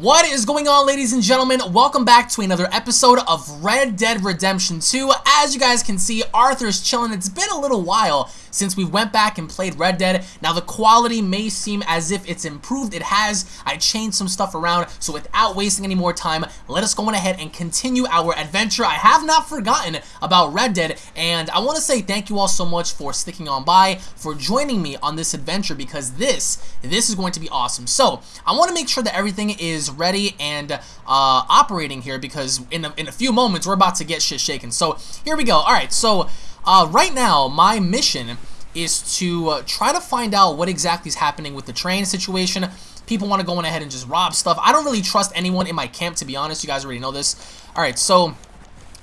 What is going on ladies and gentlemen? Welcome back to another episode of Red Dead Redemption 2. As you guys can see, Arthur's chilling. It's been a little while since we went back and played Red Dead. Now the quality may seem as if it's improved. It has. I changed some stuff around. So without wasting any more time, let us go on ahead and continue our adventure. I have not forgotten about Red Dead and I want to say thank you all so much for sticking on by, for joining me on this adventure because this, this is going to be awesome. So I want to make sure that everything is ready and uh, operating here because in a, in a few moments we're about to get shit shaken. So here we go. All right, so uh, right now my mission is to uh, try to find out what exactly is happening with the train situation. People want to go on ahead and just rob stuff. I don't really trust anyone in my camp, to be honest. You guys already know this. All right, so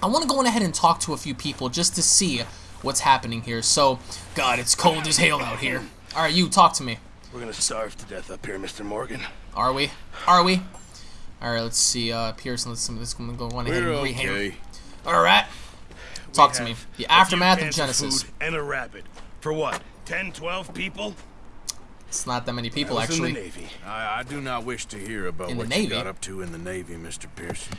I want to go on ahead and talk to a few people just to see what's happening here. So, God, it's cold as hell out here. All right, you talk to me. We're gonna starve to death up here, Mr. Morgan. Are we? Are we? All right, let's see. Uh, Pearson, let's, let's go on ahead We're and read okay. All right. Talk We to me. The aftermath of cans Genesis. food and a rabbit. For what? 10, 12 people? It's not that many people, I was actually. in the Navy. I, I do not wish to hear about In what Navy? you got up to in the Navy, Mr. Pearson.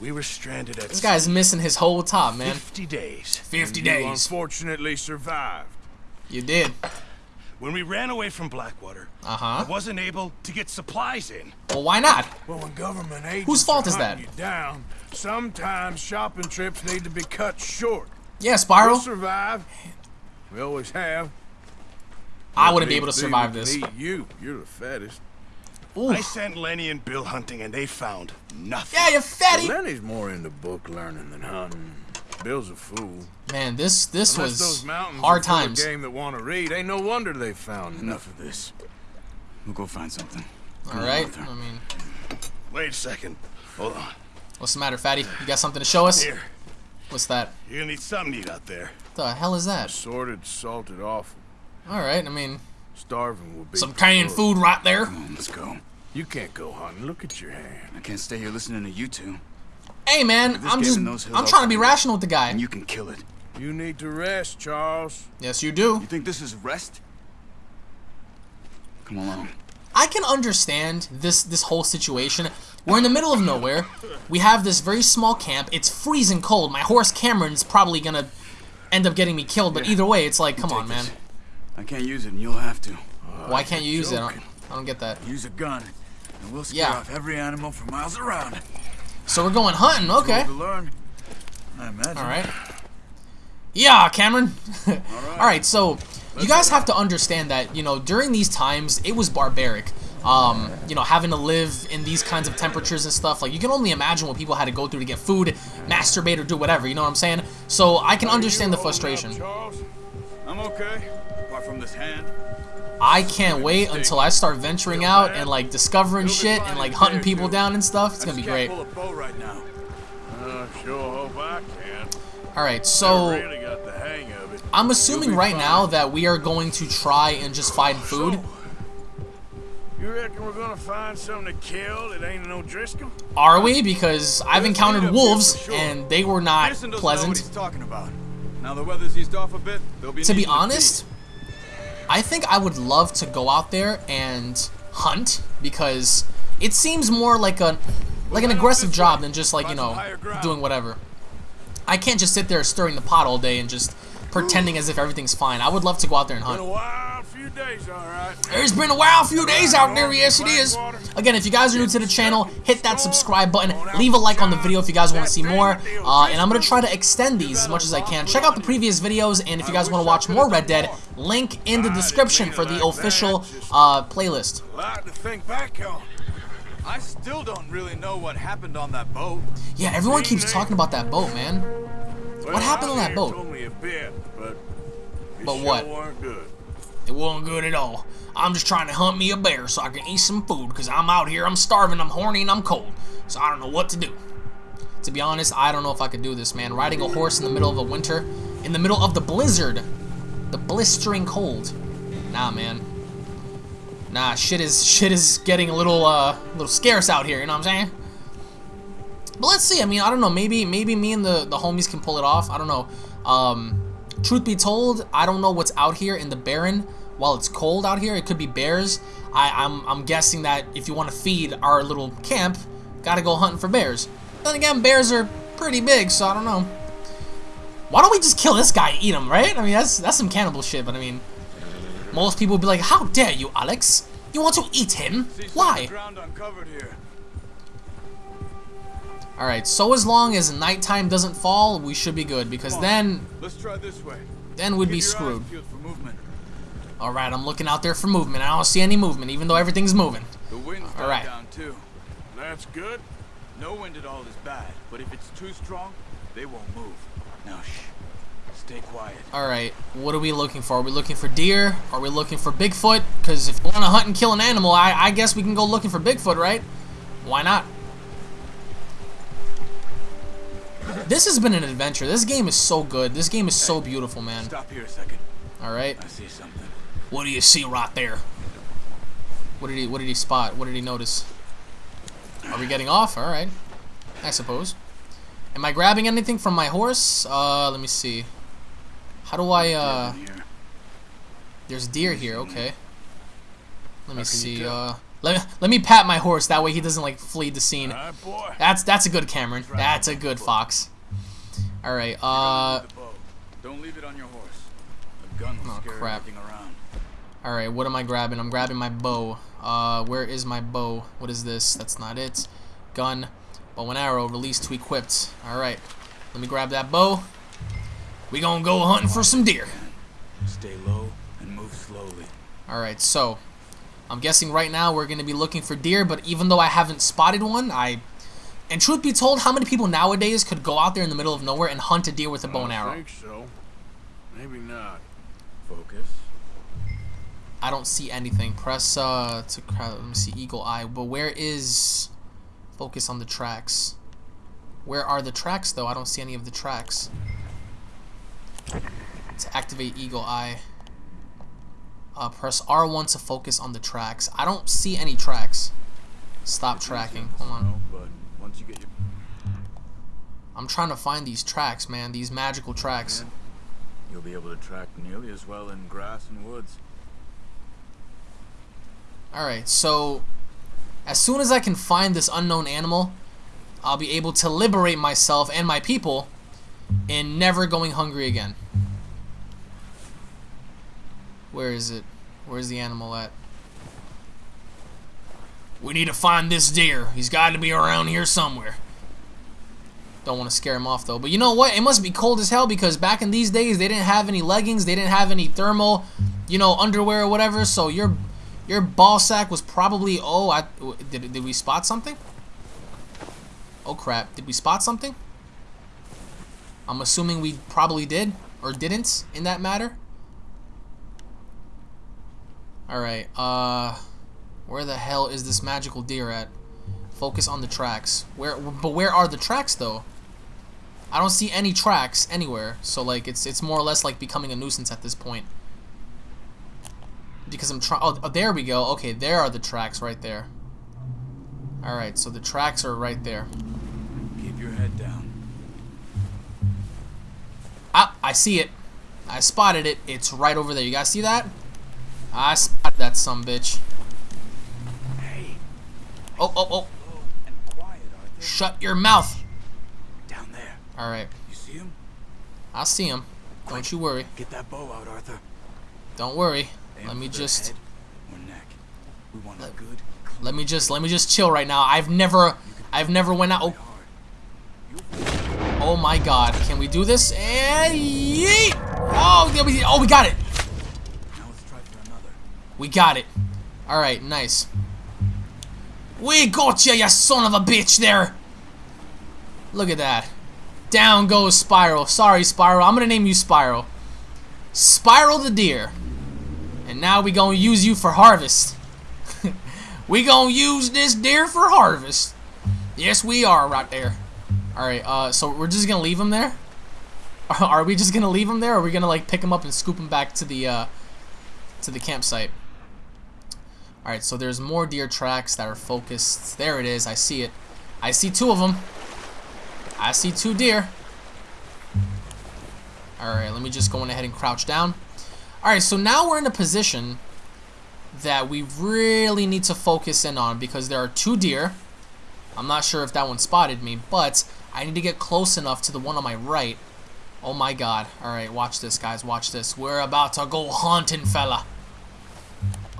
We were stranded at This guy's missing his whole top, man. 50 days. 50 You days. unfortunately survived. You did. When we ran away from Blackwater, Uh-huh. I wasn't able to get supplies in. Well, why not? Well, when government agents Whose fault are is that? hunting You down, sometimes shopping trips need to be cut short. Yeah, Spiral. We'll Spiral. survive. We always have. I wouldn't be able to survive this. can you. You're the fattest. Ooh. I sent Lenny and Bill hunting and they found nothing. Yeah, you're fatty. Lenny's more into book learning than hunting. Bill's a fool. Man, this this Unless was those mountains hard are full of times. game that want to read, ain't no wonder they found Enough of this. We'll go find something. All right. I mean, Wait a second. Hold on. what's the matter, fatty? You got something to show us? Here. What's that? You're gonna need something to eat out there. What the hell is that? Sorted, salted off. All right. I mean, Starving will be some canned food right there. Come on, let's go. You can't go hunting. Look at your hand. I can't stay here listening to you two. Hey, man, I'm game just those I'm trying to be rational with the guy. And you can kill it. You need to rest, Charles. Yes, you do. You think this is rest? Come along. I can understand this this whole situation. We're in the middle of nowhere. We have this very small camp. It's freezing cold. My horse Cameron's probably gonna end up getting me killed. But either way, it's like, come on, Take man. this. I can't use it, and you'll have to. Why can't you use it? I don't. I don't get that. Use a gun, and we'll scare Yeah. off every animal for miles around. So we're going hunting. Okay. To learn. I imagine. All right. Yeah, Cameron. All right. So you guys have to understand that you know during these times it was barbaric. Um, you know, having to live in these kinds of temperatures and stuff. Like you can only imagine what people had to go through to get food, masturbate, or do whatever. You know what I'm saying? So I can understand the frustration. Charles. I'm okay. Apart from this hand. I can't wait until I start venturing out and like discovering shit and like hunting people down and stuff. It's gonna be great. Can't pull a bow right now. Uh, sure hope I can. All right, so really got the hang of it. I'm assuming right now that we are going to try and just find food. You reckon we're gonna find something to kill that ain't no Driscoll? Are we? Because I've encountered wolves and they were not Pearson know what pleasant. he's talking about. Now the weather's eased off a bit. Be To be needing honest, I think I would love to go out there and hunt because it seems more like a like an aggressive job than just like you know doing whatever. I can't just sit there stirring the pot all day and just pretending as if everything's fine. I would love to go out there and hunt. Days, all right. It's been a wild few days out there, yes it is. Again, if you guys are new to the channel, hit that subscribe button, leave a like on the video if you guys want to see more, uh, and I'm going to try to extend these as much as I can. Check out the previous videos, and if you guys want to watch more Red Dead, link in the description for the official uh, playlist. A lot to think back on. I still don't really know what happened on that boat. Yeah, everyone keeps talking about that boat, man. What happened on that boat? Told a bit, but it But sure what? It wasn't good at all. I'm just trying to hunt me a bear so I can eat some food, because I'm out here, I'm starving, I'm horny, and I'm cold. So I don't know what to do. To be honest, I don't know if I could do this, man. Riding a horse in the middle of a winter, in the middle of the blizzard, the blistering cold. Nah, man. Nah, shit is shit is getting a little uh, little scarce out here. You know what I'm saying? But let's see. I mean, I don't know. Maybe maybe me and the the homies can pull it off. I don't know. Um, truth be told, I don't know what's out here in the Barren while it's cold out here. It could be bears. I, I'm, I'm guessing that if you want to feed our little camp, gotta go hunting for bears. Then again, bears are pretty big, so I don't know. Why don't we just kill this guy eat him, right? I mean, that's that's some cannibal shit, but I mean, most people would be like, how dare you, Alex? You want to eat him? Why? Ground uncovered here. Alright, so as long as nighttime doesn't fall, we should be good, because then, Let's try this way. then we'd Keep be screwed. peeled for movement. Alright, I'm looking out there for movement. I don't see any movement, even though everything's moving. The wind's All right. down too. That's good. No wind at all is bad, but if it's too strong, they won't move. Now shh. Stay quiet. Alright, what are we looking for? Are we looking for deer? Are we looking for Bigfoot? Because if we want to hunt and kill an animal, I, I guess we can go looking for Bigfoot, right? Why not? This has been an adventure. This game is so good. This game is so beautiful, man. Stop here a second. Alright. I see something. What do you see right there? What did he what did he spot? What did he notice? Are we getting off? Alright. I suppose. Am I grabbing anything from my horse? Uh let me see. How do I uh there's deer here, okay. Let me How can you see, uh let, let me pat my horse, that way he doesn't like flee the scene. All right, boy. That's that's a good Cameron. That's a good fox. Uh With the bow. Don't leave it on your horse. A gun will Oh, scare crap. everything around. Alright, what am I grabbing? I'm grabbing my bow. Uh, where is my bow? What is this? That's not it. Gun. Bow and arrow. Release to equipped. Alright. Let me grab that bow. We gonna go hunting for some deer. Stay low and move slowly. Alright, so. I'm guessing right now we're gonna be looking for deer, but even though I haven't spotted one, I... And truth be told, how many people nowadays could go out there in the middle of nowhere and hunt a deer with a bow and I arrow? think so. Maybe not. Focus. I don't see anything. Press uh to cra- let me see eagle eye. But where is focus on the tracks? Where are the tracks though? I don't see any of the tracks. To activate eagle eye. Uh, press R1 to focus on the tracks. I don't see any tracks. Stop tracking. Hold on. No, but once you get your I'm trying to find these tracks, man. These magical tracks. you'll be able to track nearly as well in grass and woods. Alright, so as soon as I can find this unknown animal, I'll be able to liberate myself and my people in never going hungry again. Where is it? Where's the animal at? We need to find this deer. He's got to be around here somewhere. Don't want to scare him off though. But you know what? It must be cold as hell because back in these days they didn't have any leggings, they didn't have any thermal, you know, underwear or whatever. So your your ball sack was probably oh, I did did we spot something? Oh crap! Did we spot something? I'm assuming we probably did or didn't in that matter. All right. Uh, where the hell is this magical deer at? Focus on the tracks. Where? But where are the tracks though? I don't see any tracks anywhere. So like it's it's more or less like becoming a nuisance at this point. Because I'm trying. Oh, oh, there we go. Okay, there are the tracks right there. All right, so the tracks are right there. Keep your head down. Ah, I see it. I spotted it. It's right over there. You guys see that? I spotted that some bitch. Hey, Oh, oh, oh. quiet. Shut your mouth. Down there. All right. You see him? I see him. Don't you worry. Get that bow out, Arthur. Don't worry. Aim Let me just or neck. We want a good, let me just let me just chill right now. I've never I've never went out. Oh, oh my God! Can we do this? And yeet! Oh, we oh we got it. We got it. All right, nice. We got you, you son of a bitch! There. Look at that. Down goes Spiral. Sorry, Spiral. I'm gonna name you Spiral. Spiral the deer. And now we gonna use you for harvest. we gonna use this deer for harvest. Yes, we are right there. All right. Uh, so we're just gonna leave him there. Are we just gonna leave him there, or are we gonna like pick him up and scoop him back to the uh, to the campsite? All right. So there's more deer tracks that are focused. There it is. I see it. I see two of them. I see two deer. All right. Let me just go on ahead and crouch down. Alright, so now we're in a position that we really need to focus in on because there are two deer. I'm not sure if that one spotted me, but I need to get close enough to the one on my right. Oh my god. Alright, watch this, guys. Watch this. We're about to go hunting, fella.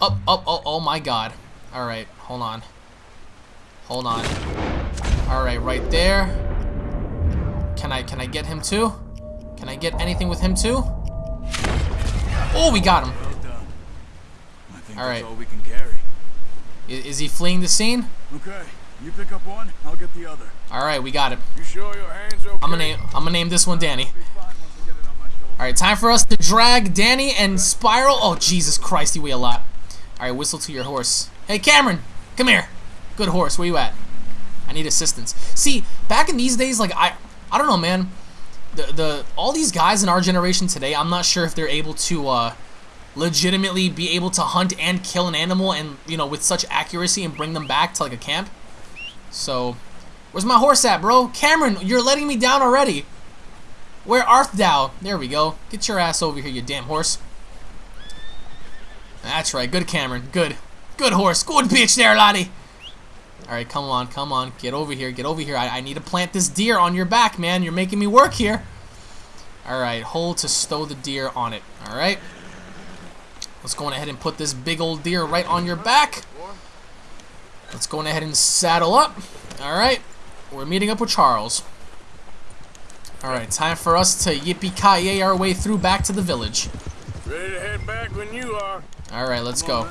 Up, up, oh, oh my god. Alright, hold on. Hold on. Alright, right there. Can I, can I get him too? Can I get anything with him too? Oh, we got him. Well done. All that's right. all we can carry. I- Is he fleeing the scene? Okay, you pick up one, I'll get the other. Alright, we got it. You sure your hands okay? I'm gonna name, I'm gonna name this one Danny. Be fine once I get it on. Alright, time for us to drag Danny and Spiral. Oh, Jesus Christ, he weigh a lot. Alright, whistle to your horse. Hey, Cameron, come here. Good horse, where you at? I need assistance. See, back in these days, like, I, I don't know, man. The, the, all these guys in our generation today, I'm not sure if they're able to, uh, legitimately be able to hunt and kill an animal and, you know, with such accuracy and bring them back to, like, a camp. So, where's my horse at, bro? Cameron, you're letting me down already. Where art thou? There we go. Get your ass over here, you damn horse. That's right. Good, Cameron. Good. Good horse. Good bitch there, laddie. Alright, come on, come on. Get over here, get over here. I, I need to plant this deer on your back, man. You're making me work here. Alright, hold to stow the deer on it. Alright. Let's go on ahead and put this big old deer right on your back. Let's go on ahead and saddle up. Alright. We're meeting up with Charles. Alright, time for us to yippee-ki-yay our way through back to the village. Ready to head back when you are. Alright, let's go.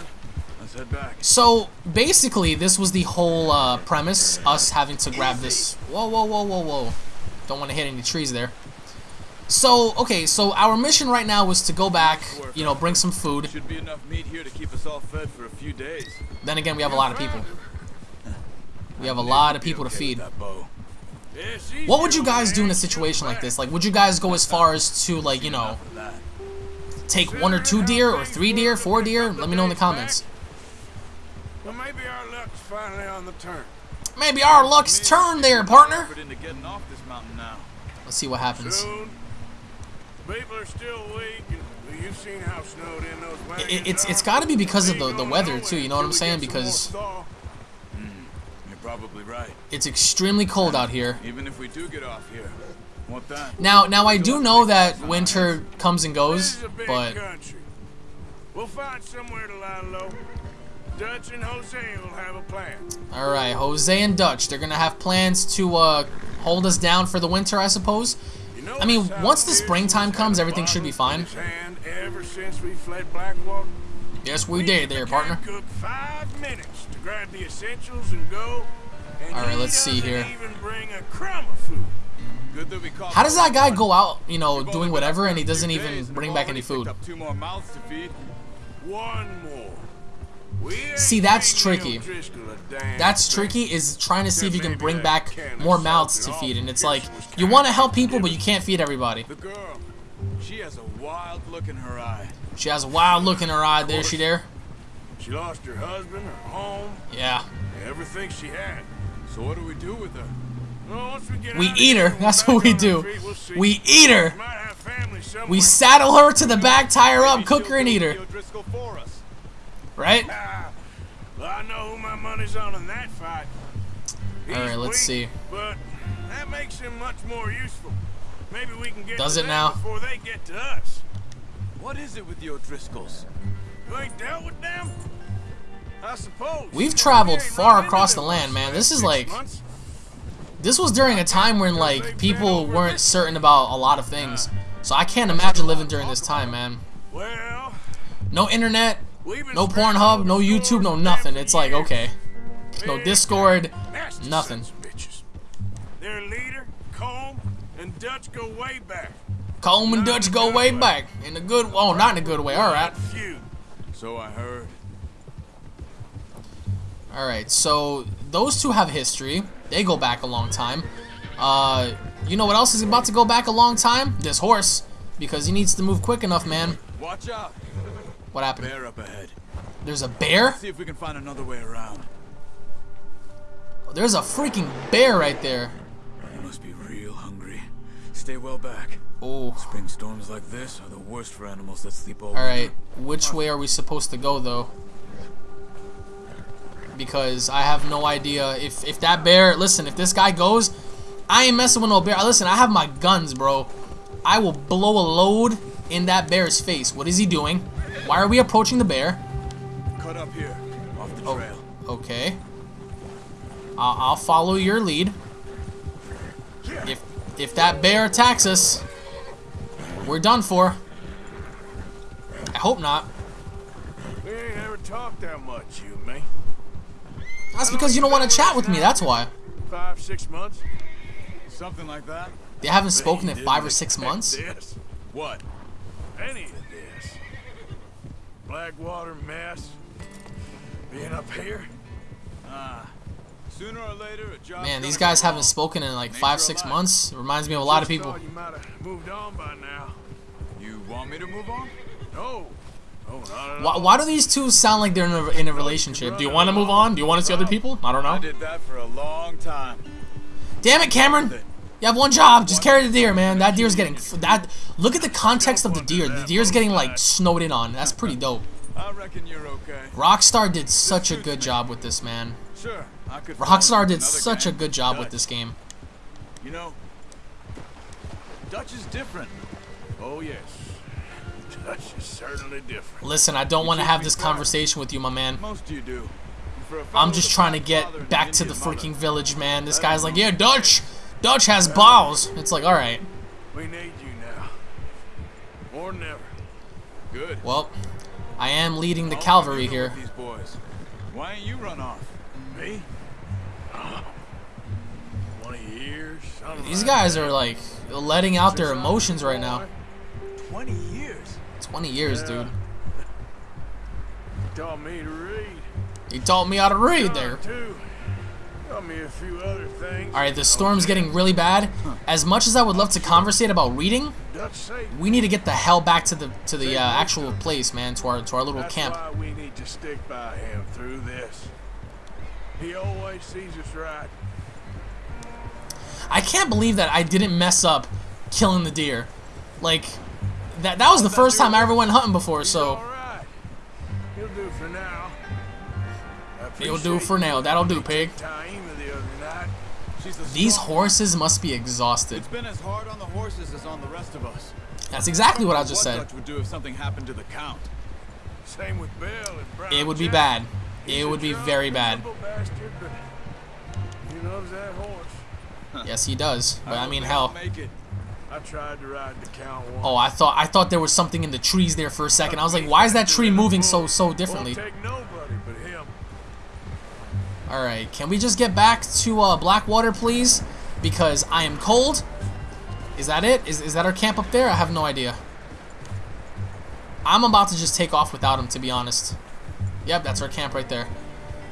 Let's head back. So basically, this was the whole uh, premise: us having to grab this. Whoa, whoa, whoa, whoa, whoa! Don't want to hit any trees there. So okay, so our mission right now was to go back, you know, bring some food. Should be enough meat here to keep us all fed for a few days. Then again, we have a lot of people. We have a lot of people to feed. with that bow. Yeah, it's easy What would you guys do in a situation like this? Like, would you guys go as far as to like, you know, Enough of that. Take one or two deer, or three deer, four deer? Let me know in the comments. Well, maybe our luck's finally on the turn. Maybe our luck's turned there, partner. Effort into getting off this mountain now. Let's see what happens. People are still weak, you've seen how snowed in those wagons it, It's it's gotta be because of the- the weather, too, you know what I'm saying? get some more Because- thaw. Hmm, you're probably right. It's extremely cold out here. Even if we do get off here? Now, now I do know that winter comes and goes, is a big but. We'll find somewhere to lie low. Dutch and Hosea will have a plan. all right, Jose and Dutch, they're gonna have plans to uh, hold us down for the winter, I suppose. You know I mean, once the springtime comes, everything should be fine. ever since we fled Blackwater. Yes, we did there, partner. Cook five minutes to grab the essentials and go. And All right, let's see here. Even bring a crumb of food. Good that we caught How does that guy go out, you know, doing whatever, and he doesn't even bring back any food? two more to feed. One more. See, that's tricky. Neil Driscoll a damn That's tricky. Is trying to see if you can bring back more mouths to feed, and it's like you want to help people, but you can't feed everybody. The girl, she has a wild look in her eye. She has a wild look in her eye. There, she there. She lost her husband, her home, Yeah. everything she had. So what do we do with her? Well, once we get We out of eat her. That's what we do. we'll see. We eat her. We might have family somewhere. We saddle her to the back, tie her up, Maybe cook her, and go eat her. O'Driscoll for us. Right? Ah, I know who my money's on in that fight. All right, let's see. But that makes him much more useful. Maybe we can get Does it now? before they get to us. What is it with the O'Driscolls? You ain't dealt with them? I suppose. We've traveled far across the land, man. This is like- months. This was during a time when like people weren't certain about a lot of things. So I can't imagine living during this time, man. No internet, no Pornhub, no YouTube, no nothing. It's like, okay. No Discord, nothing. Their leader, Colm, and Dutch go way back. Colm and Dutch go way back. In a good oh not in a good way, alright. So I heard. Alright, so those two have history. They go back a long time. Uh you know what else is about to go back a long time? This horse. Because he needs to move quick enough, man. Watch out. What happened? Bear up ahead. There's a bear? See if we can find another way around. There's a freaking bear right there. You must be real hungry. Stay well back. Oh. Spring storms like this are the worst for animals that sleep all Alright, which way are we supposed to go, though? Because I have no idea if, if that bear... Listen, if this guy goes, I ain't messing with no bear. Listen, I have my guns, bro. I will blow a load in that bear's face. What is he doing? Why are we approaching the bear? Cut up here, off the Oh, trail. okay. I'll, I'll follow your lead. If if that bear attacks us, we're done for. I hope not. We ain't ever talked that much, you and me. That's because you don't want to chat with me. That's why. Five, six months. Something like that. They haven't spoken in five or six months. This, What? any of this. Blackwater mess. Being up here. Ah. Sooner or later, a job. Man, these guys haven't spoken in like five, six months. It Reminds me of a lot of people. You might have moved on by now. You want me to move on? No. No, Why, why do these two sound like they're in a, in a relationship? Do you want to move on? Do you want to see other people? I don't know. I did that for a long time. Damn it, Cameron! You have one job. Just carry the deer, man. That deer's getting that. Look at the context of the deer. The deer's getting like snowed in on. That's pretty dope. I reckon you're okay. Rockstar did such a good job with this, man. Sure, I could. Rockstar did such a good job with this game. You know, Dutch is different. Oh, yes. Dutch is certainly different. Listen, I don't want to have this conversation with you, my man. Most you do. And for a fellow I'm just trying to black father and get back to the freaking village, man. This guy's like, yeah, Dutch. Dutch has balls. It's like, all right. We need you now. More than ever. Good. Well, I am leading the cavalry have you been here. These boys. Why ain't you run off? Me? Oh. 20 years? These guys are like letting out their Since I was emotions right now. 20 years. 20 years, dude. He Taught me to read. He taught me how to read there. Too. Taught me a few other things. All right, the storm's getting really bad. As much as I would love to conversate about reading, we need to get the hell back to the to the uh, actual place, man, to our to our little That's camp. why we need to stick by him through this. He always sees us right. I can't believe that I didn't mess up killing the deer. Like that that was the first time I ever went hunting before, so all right. He'll do for now. I It'll do for now. That'll do, pig. me take Taima the other night. She's the these horses must be exhausted. It's been as hard on the horses as on the rest of us. That's exactly what I just what said. Dutch would do if something happened to the count. Same with Bill and Brown It would be bad. It would be very bad. bastard, he loves that horse. Yes, he does. But I hope mean, hell. I tried to ride the count once. Oh, I thought I thought there was something in the trees there for a second. I was like, why is that tree moving so so differently? Won't take nobody but him. All right, can we just get back to uh, Blackwater, please? Because I am cold. Is that it? Is, is that our camp up there? I have no idea. I'm about to just take off without him, to be honest. Yep, that's our camp right there.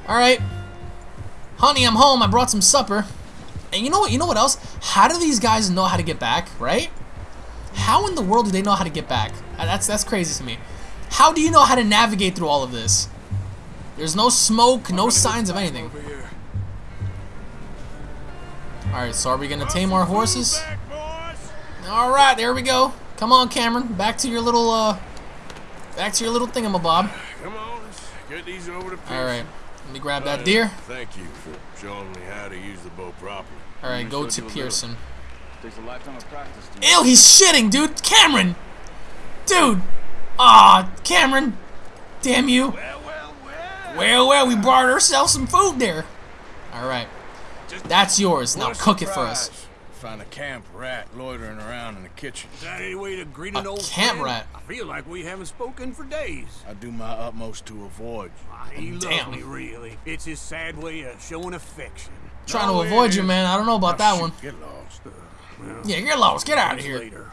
All right. Honey, I'm home. I brought some supper. And you know what? You know what else? How do these guys know how to get back, right? How in the world do they know how to get back? Uh, That's that's crazy to me. How do you know how to navigate through all of this? There's no smoke, no signs of anything. Alright, so are we gonna tame our horses? Alright, there we go. Come on, Cameron. Back to your little, uh... Back to your little thingamabob. Come on, get these over to Alright, let me grab Uh, that deer. Thank you for showing me how to use the bow properly. Alright, go to Understood you a Pearson. Takes a lifetime of practice Ew, he's shitting, dude! Cameron! Dude! Aw, Cameron! Damn you! Well, well, well. Well, well, we brought ourselves some food there. Alright, that's yours. Now cook it for us. Surprise. Find a camp rat loitering around in the kitchen. Is that any way to greet A an old camp friend? rat. I feel like we haven't spoken for days. I do my utmost to avoid. Ah, He loves Damn. me, really. It's his sad way of showing affection. Trying to avoid you, man. I don't know about that Shoot, one. Get lost. Yeah, get lost. Get out of here. Later.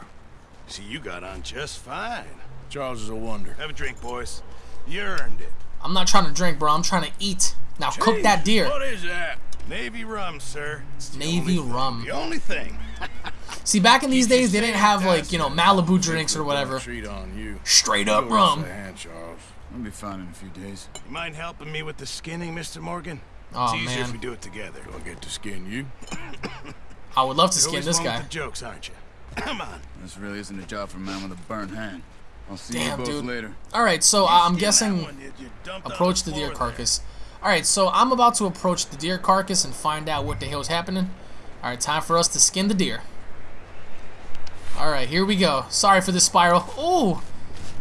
See, you got on just fine. Charles is a wonder. Have a drink, boys. You earned it. I'm not trying to drink, bro. I'm trying to eat. Now cook that deer. What is that? Navy rum, sir. It's the Navy only thing- rum. The only thing. See, back in these days, they didn't have like you know Malibu drinks or whatever. Treat on you. Straight up Give us rum. a hand, Charles. I'll be fine in a few days. You mind helping me with the skinning, Mr. Morgan? Oh, it's easier man. if we do it together. Do I get to skin you? I would love to You're skin this one with guy. the jokes, aren't you? Come on. This really isn't a job for a man with a burnt hand. I'll see Damn, you both dude. later. All right, so uh, I'm guessing one that you approach the deer carcass. there. Carcass. All right, so I'm about to approach the deer carcass and find out what the hell's happening. All right, time for us to skin the deer. All right, here we go. Sorry for the spiral. Oh,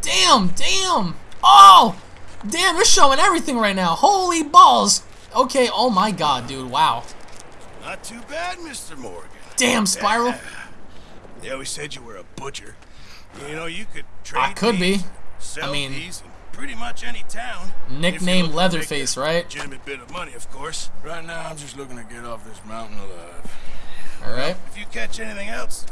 damn, damn. Oh, damn, it's showing everything right now. Holy balls. Okay, oh my god, dude. Wow. Not too bad, Mr. Morgan. Damn, spiral. They always said you were a butcher. You know, you could trade I could be. these, Sell I mean- pretty much any town. Nickname If you're looking to make Leatherface, right? Legitimate bit of money, of course. Right now, I'm just looking to get off this mountain alive. All right. If you catch anything else,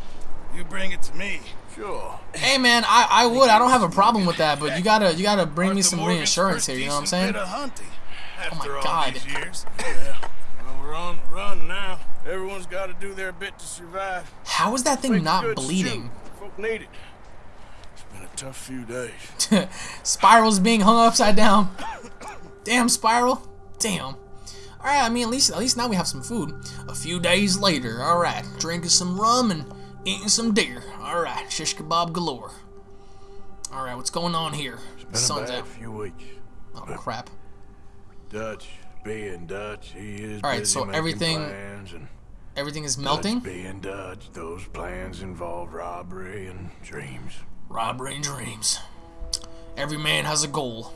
you bring it to me. Sure. Hey man, I, I would. I don't have a problem with that, but you gotta you gotta bring me some Morgan's reinsurance here. You know what I'm saying? Bit of hunting Oh my after all God. these years. Yeah. Well, we're on the run now. Everyone's got to do their bit to survive. How is that thing Make not bleeding? Folk need it. It's been a tough few days. Spiral's being hung upside down. Damn, Spiral. Damn. All right. I mean, at least at least now we have some food. A few days later. All right. Drinking some rum and eating some deer. All right. Shish kebab galore. All right. What's going on here? It's Been Sun's a few weeks. Oh crap. Dutch being Dutch, he is All right, busy so everything- and Everything is melting? Dutch being Dutch, those plans involve robbery and dreams. Robbery and dreams. Every man has a goal.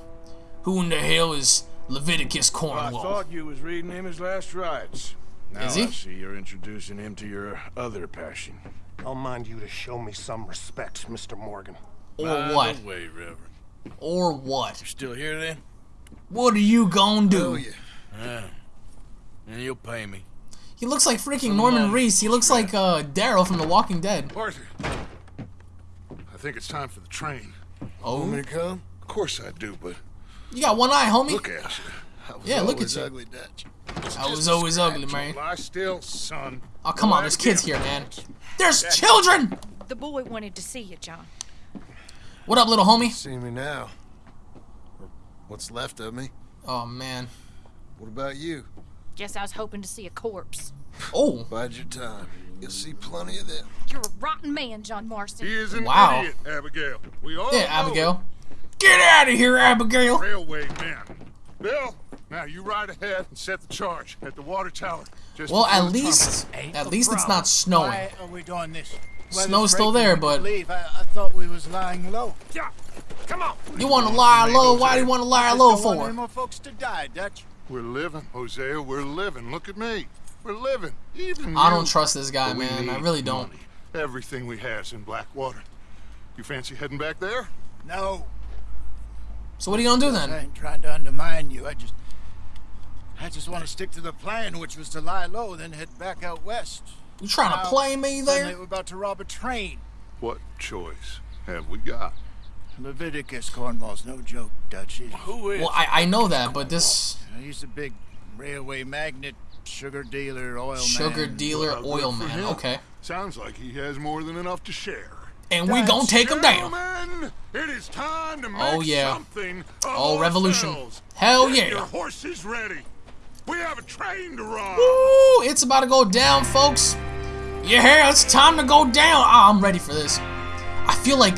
Who in the hell is Leviticus Cornwall? I thought you was reading him his last rites. Now Is he? I see you're introducing him to your other passion. I'll mind you to show me some respect, Mr. Morgan. or By what? the way, Reverend. Or what? You still here then? What are you gonna do? Yeah. And you'll pay me. He looks like freaking Norman money. Reese. He looks like uh, Daryl from The Walking Dead. Arthur, I think it's time for the train. Oh, to come? Of course I do, but you got one eye, homie. look at you. Yeah, look at always you. ugly Dutch. I was always ugly, man. Lie still, son. Oh, come on, there's kids here, man. There's children! The boy wanted to see you, John. What up, little homie? See me now. Or what's left of me. Oh, man. What about you? Guess I was hoping to see a corpse. Oh, Bide your time. You'll see plenty of them. You're a rotten man, John Marston. He is an Wow. idiot, Abigail. We all yeah, know Abigail. Get out of here, Abigail! Railway man. Bill, now you ride ahead and set the charge at the water tower. Just Well, at least, at least it's not snowing. Why are we doing this? Snow's still there, but Leave. I, I thought we was lying low. Yeah. Come on. you want to lie low? Why do you want to lie Just low don't want any for? more folks to die, Dutch. We're living, Hosea. We're living. Look at me. We're living. Even I don't trust this guy, But man. I really don't. money. Everything we has in Blackwater. You fancy heading back there? No, So what are you gonna do then? I ain't trying to undermine you. I just, I just want to stick to the plan, which was to lie low, then head back out west. You trying to play me Then they there? were about to rob a train. What choice have we got? Leviticus Cornwall's no joke, Dutch. He- Who is? Well, I I know that, but this He's a big railway magnate, sugar dealer, oil man. sugar man. dealer, Well, oil man. him. Okay, Sounds like he has more than enough to share. and we gonna take him down. It is time to make Oh, yeah. something Oh, revolution. ourselves. Hell Get yeah. Your horses ready. We have a train to run. Woo! It's about to go down, folks. Yeah, it's time to go down. Ah, I'm ready for this. I feel like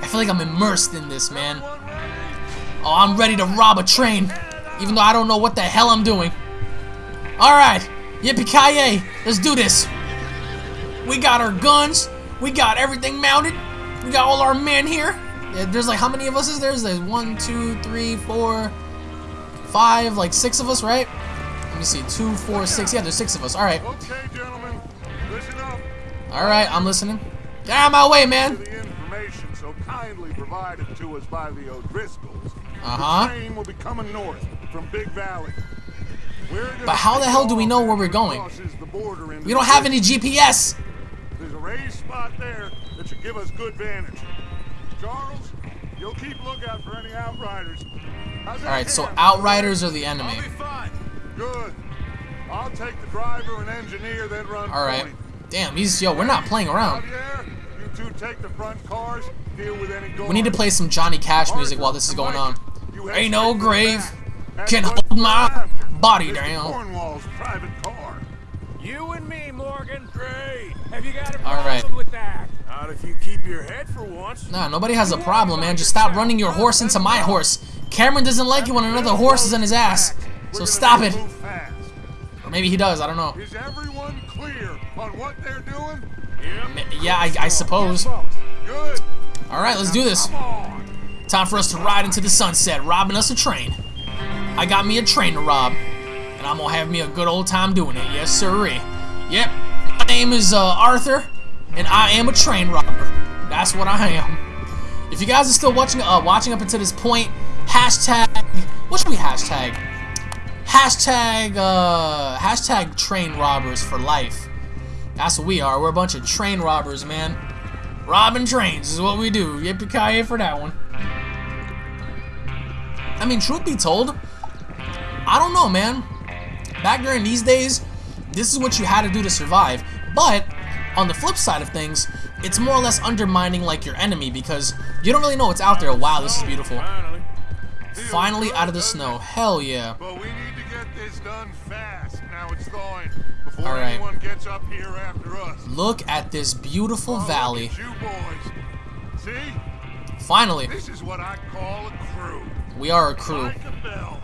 I feel like I'm immersed in this, man. Oh, I'm ready to rob a train, even though I don't know what the hell I'm doing. All right, yippee ki Let's do this. We got our guns. We got everything mounted. We got all our men here. There's like how many of us is there? There's one, two, three, four, five, like six of us, right? Let me see, two, four, six. Yeah, there's six of us. All right, Okay, gentlemen, listen up. all right. I'm listening. Get out of my way, man. So kindly provided to us by the O'Driscolls. Uh-huh. The train will be coming north from Big Valley. But how the hell do we know where we're going? crosses the border into We don't have any GPS. There's a raised spot there that should give us good vantage. Charles, you'll keep lookout for any outriders. All right, so outriders are the enemy. I'll be fine. Good. I'll take the driver and engineer, then run All right. Damn, he's yo. We're not playing around. You two take the front cars, deal with any We need to play some Johnny Cash music while this is going on. Ain't no straight to the grave can hold my. Body down. Cornwall's private car. You and me, Morgan. Great. Have you got a All right. problem with that? Not if you keep your head for once. Nah, nobody has a problem, man. Just stop running your horse into my horse. Cameron doesn't like it when another horse is in his ass. So stop it. Or maybe he does, I don't know. Is everyone clear on what they're doing? Yeah, I, I suppose. Good. Alright, let's do this. Time for us to ride into the sunset, robbing us a train. I got me a train to rob. And I'm gonna have me a good old time doing it. Yes, sirree. Yep. My name is uh, Arthur, and I am a train robber. That's what I am. If you guys are still watching uh, watching up until this point, hashtag what should we hashtag? Hashtag uh hashtag train robbers for life. That's what we are. We're a bunch of train robbers, man. Robbing trains is what we do. Yippee-ki-yay for that one. I mean, truth be told, I don't know, man. Back during these days, this is what you had to do to survive. But, on the flip side of things, it's more or less undermining, like, your enemy because you don't really know what's out there. Wow, this is beautiful. Finally. Out of the snow. Hell yeah. But we need to get this done fast. Now it's thawing. Before All right. anyone gets up here after us. Look at this beautiful Oh, valley. you boys. See? Finally, This is what I call a crew. we are a crew. Micah Bell,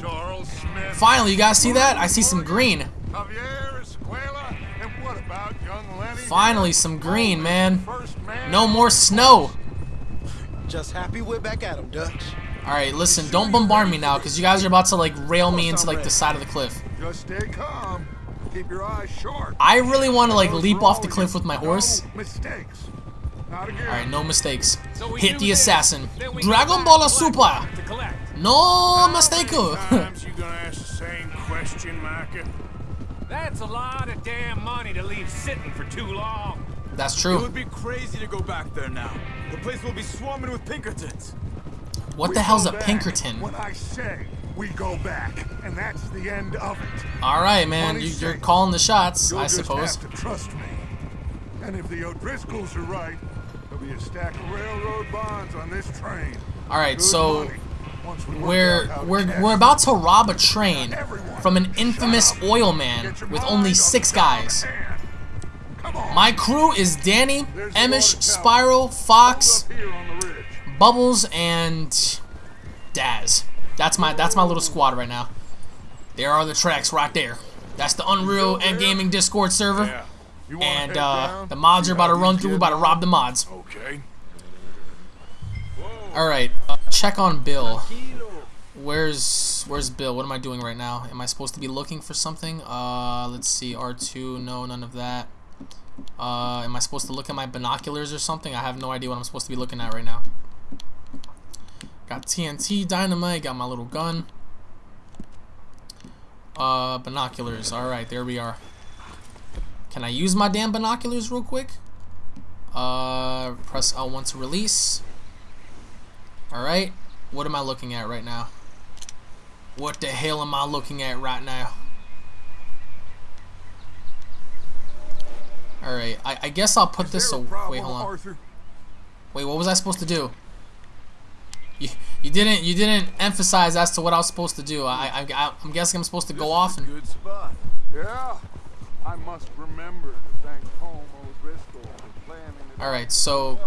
Charles Smith, Finally, you guys see that? I see some green. Javier Escuela, and what about young Lenny? Finally, some green, man. No more snow. Just happy we're back at 'em, Dutch. Alright, listen, don't bombard me now, because you guys are about to, like, rail me into, like, the side of the cliff. Just stay calm. Keep your eyes sharp. I really want to, like, leap off the cliff with my horse. No mistakes. Alright, no mistakes. So Hit the assassin. Dragon go Ball back to Super. Blackrock to collect. No mistake. Times you gonna ask the same question, Micah? That's a lot of damn money to leave sitting for too long. That's true. It true. would be crazy to go back there now. The place will be swarming with Pinkertons. What We the hell's go a back Pinkerton? When I say we go back, and that's the end of it. Alright, man, you, you're safe. calling the shots, You'll I just suppose. have to trust me. And if the O'Driscolls are right, there'll be a stack of railroad bonds on this train. Alright, Good so money. Once we work we're out how to we're we're about to rob a train from an infamous oil man with only six guys. at hand. Come on. My crew is Danny, Emish. Spyro, Fox, up here on the ridge. Bubbles, and Daz. That's my that's my little squad right now. There are the tracks right there. That's the Unreal and Gaming Discord server. Yeah. You wanna And uh, the mods are about to run through. We're about to rob the mods. Okay. All right, uh, check on Bill. Where's Where's Bill? What am I doing right now? Am I supposed to be looking for something? Uh, let's see. R2. No, none of that. Uh, am I supposed to look at my binoculars or something? I have no idea what I'm supposed to be looking at right now. Got TNT, dynamite. Got my little gun. Uh, binoculars. All right, there we are. Can I use my damn binoculars real quick? Uh, press L1 to release. Alright, what am I looking at right now? What the hell am I looking at right now? Alright, I, I guess I'll put this away. Wait, hold on. Arthur? Wait, what was I supposed to do? You, you didn't you didn't emphasize as to what I was supposed to do. I, I I'm guessing I'm supposed to go off and Good spot. Yeah. I must remember to thank Colm O'Driscoll for planning it. All right, so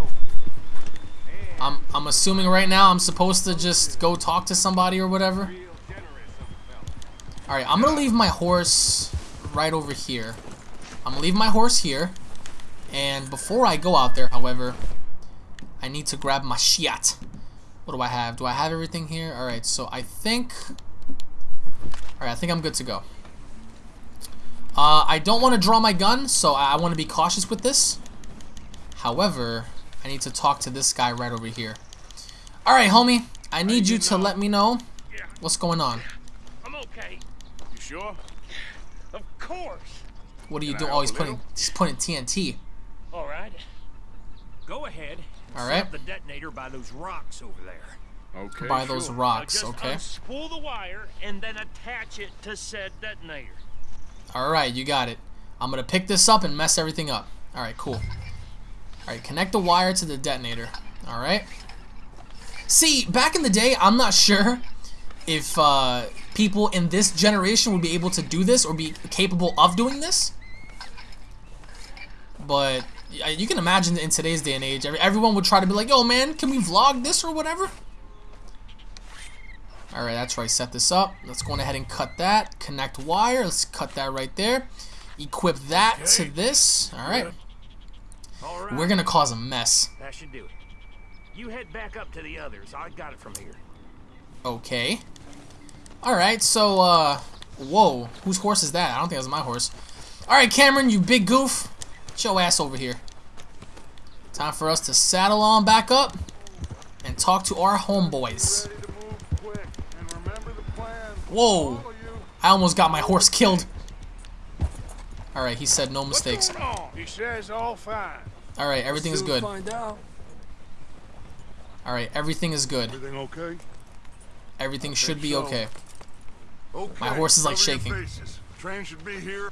I'm I'm assuming right now I'm supposed to just go talk to somebody or whatever. All right, I'm gonna leave my horse right over here. I'm gonna leave my horse here, and before I go out there, however, I need to grab my shit. What do I have? Do I have everything here? All right, so I think. All right, I think I'm good to go. Uh, I don't want to draw my gun, so I, I want to be cautious with this. However, I need to talk to this guy right over here. Alright, homie. I need you to let me know what's going on. I'm okay. You sure? Of course. What are you Can doing? Oh, he's putting he's putting TNT. All right. Go ahead. Alright. Set the detonator by those rocks over there. Okay. By those rocks, Just okay? unspool the wire and then attach it to said detonator. Alright, you got it. I'm gonna pick this up and mess everything up. Alright, cool. Alright, connect the wire to the detonator. Alright. See, back in the day, I'm not sure if uh, people in this generation would be able to do this or be capable of doing this. But you can imagine in today's day and age, everyone would try to be like, "Yo, man, can we vlog this or whatever?" All right, that's right. Set this up. Let's go ahead and cut that. Connect wire. Let's cut that right there. Equip that to this. All right. All right. We're gonna cause a mess. That should do it. You head back up to the others. I got it from here. Okay. Alright, so, uh... Whoa. Whose horse is that? I don't think that's my horse. Alright, Cameron, you big goof. Get your ass over here. Time for us to saddle on back up and talk to our homeboys. Ready to move quick. And remember the plan. Whoa. I almost got my horse killed. Alright, he said no mistakes. What's going? He says all fine. Alright, everything is good. Find out. Alright, everything is good. Everything okay? Everything should be so. okay. Okay. My horse is, like, cover shaking. faces. Train should be here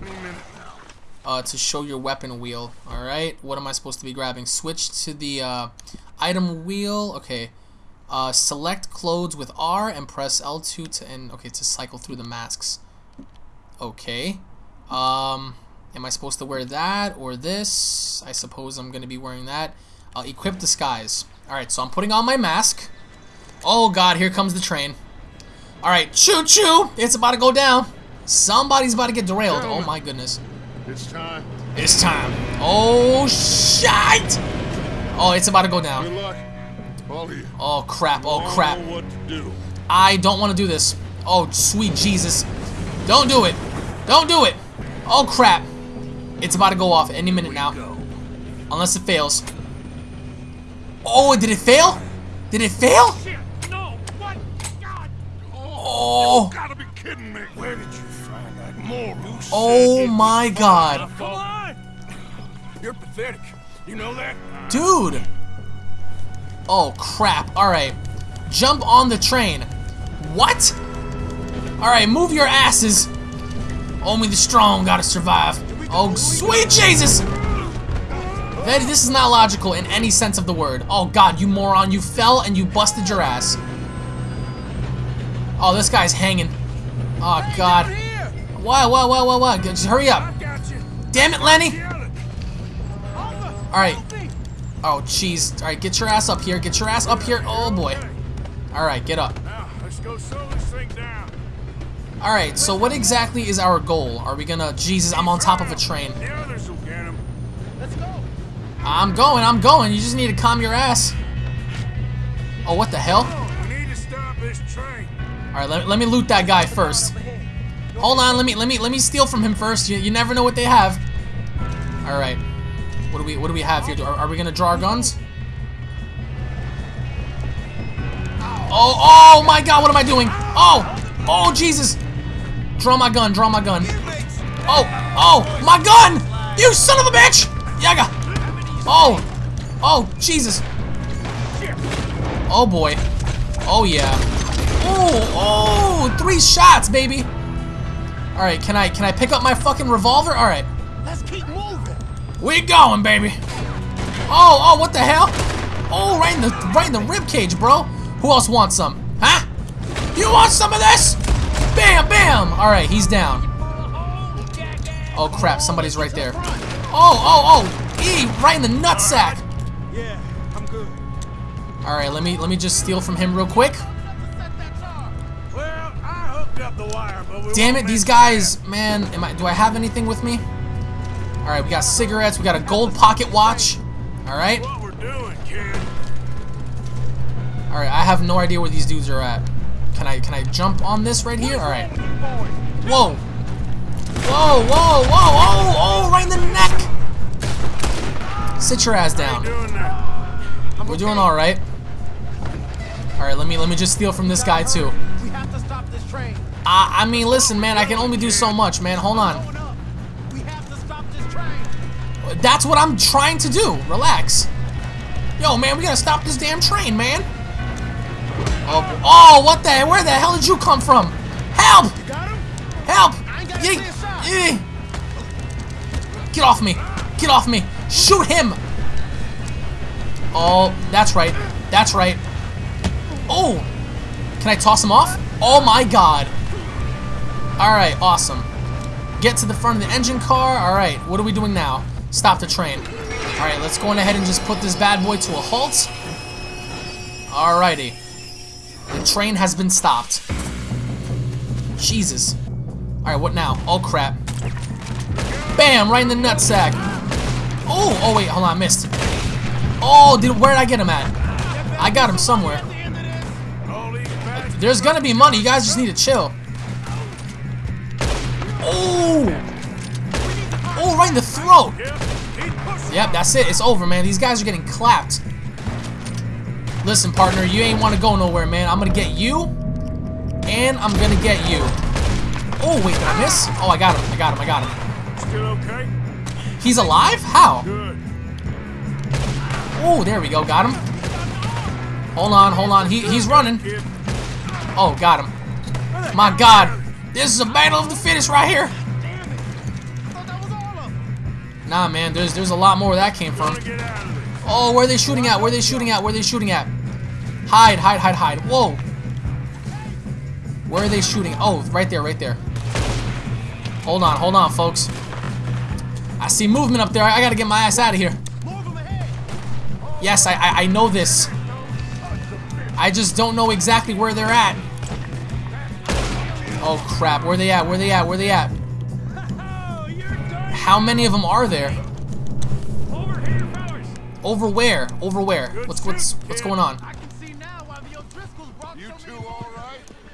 any minute now. uh, to show your weapon wheel. Alright, what am I supposed to be grabbing? Switch to the uh, item wheel. Okay. Uh, select clothes with R and press L2 to and okay to cycle through the masks. Okay. Um, am I supposed to wear that or this? I suppose I'm gonna be wearing that. I'll equip disguise. Alright, so I'm putting on my mask. Oh god, here comes the train. Alright, choo choo! It's about to go down. Somebody's about to get derailed. Oh my goodness. It's time. It's time. Oh, shit! Oh, it's about to go Good down. luck. All of you. Oh, crap. Oh, crap. know what to do. I don't want to do this. Oh, sweet Jesus. Don't do it. Don't do it. Oh, crap. It's about to go off any minute now. Unless it fails. Oh, did it fail? Did it fail? Shit! No! God! Oh, Gotta be kidding me. Where did you find that moron? oh my god. You're pathetic. You know that? Dude. Oh, crap. Alright. Jump on the train. What? Alright, move your asses. Only the strong gotta survive. Oh, sweet Jesus! That, this is not logical in any sense of the word. Oh, God, you moron. You fell and you busted your ass. Oh, this guy's hanging. Oh, God. Why, why, why, why, why? Just hurry up. Damn it, Lenny. Alright. Oh, jeez. Alright, get your ass up here. Get your ass up here. Oh, boy. Alright, get up. Alright, so what exactly is our goal? Are we gonna... Jesus, I'm on top of a train. The others will get him. I'm going, I'm going. You just need to calm your ass. Oh, what the hell? We need to stop this train. Alright, let, let me loot that guy first. Hold on, let me let me let me steal from him first. You, you never know what they have. Alright. What do we what do we have here? Are, are we gonna draw our guns? Oh, oh my god, what am I doing? Oh, oh Jesus. Draw my gun, draw my gun. Oh, oh, my gun! You son of a bitch! Yaga! Oh, oh, Jesus. Oh boy. Oh yeah. Oh, oh, three shots, baby. All right, can I can I pick up my fucking revolver? All right. Let's keep moving. We going, baby. Oh, oh, what the hell? Oh, right in the right in the rib cage, bro. Who else wants some? Huh? You want some of this? Bam, bam. All right, he's down. Oh crap, somebody's right there. Oh, oh, oh, E, right in the nutsack. Yeah, I'm good. All right, let me let me just steal from him real quick. Damn it, these guys, man, am I do I have anything with me? All right, we got cigarettes, we got a gold pocket watch. All right. what we're doing, kid. All right, I have no idea where these dudes are at. Can I can I jump on this right here? All right. Whoa. Whoa, whoa, whoa, oh, oh, right in the neck. Sit your ass down. We're doing all right. All right, let me let me just steal from this guy too. We have to stop this train. I I mean, listen, man, I can only do so much, man. Hold on. We have to stop this train. That's what I'm trying to do. Relax. Yo, man, we gotta stop this damn train, man. Oh, oh, what the? Where the hell did you come from? Help! Help! Get off me! Get off me! Shoot him! Oh, that's right. That's right. Oh! Can I toss him off? Oh my god. Alright, awesome. Get to the front of the engine car. Alright, what are we doing now? Stop the train. Alright, let's go on ahead and just put this bad boy to a halt. Alrighty. The train has been stopped. Jesus. Alright, what now? Oh crap. Bam! Right in the nutsack. Oh, oh wait, hold on, I missed. Oh, did, where did I get him at? I got him somewhere. There's gonna be money, you guys just need to chill. Oh! Oh, right in the throat! Yep, that's it. It's over, man. These guys are getting clapped. Listen, partner, you ain't want to go nowhere, man. I'm gonna get you, and I'm gonna get you. Oh, wait, did I miss? Oh, I got him. I got him. I got him. Still okay? He's alive? How? Good. Oh, there we go. Got him. Hold on, hold on. He, he's running. Oh, got him. My God. This is a battle of the fittest right here. Nah, man. There's there's a lot more where that came from. Oh, where are they shooting at? Where are they shooting at? Where are they shooting at? Hide, hide, hide, hide. Whoa. Where are they shooting? Oh, right there, right there. Hold on, hold on, folks. I see movement up there. I gotta get my ass out of here. Yes, I, I, I know this. I just don't know exactly where they're at. Oh crap, where are they at? Where are they at? Where are they at? How many of them are there? Over where? Over where? What's what's what's going on?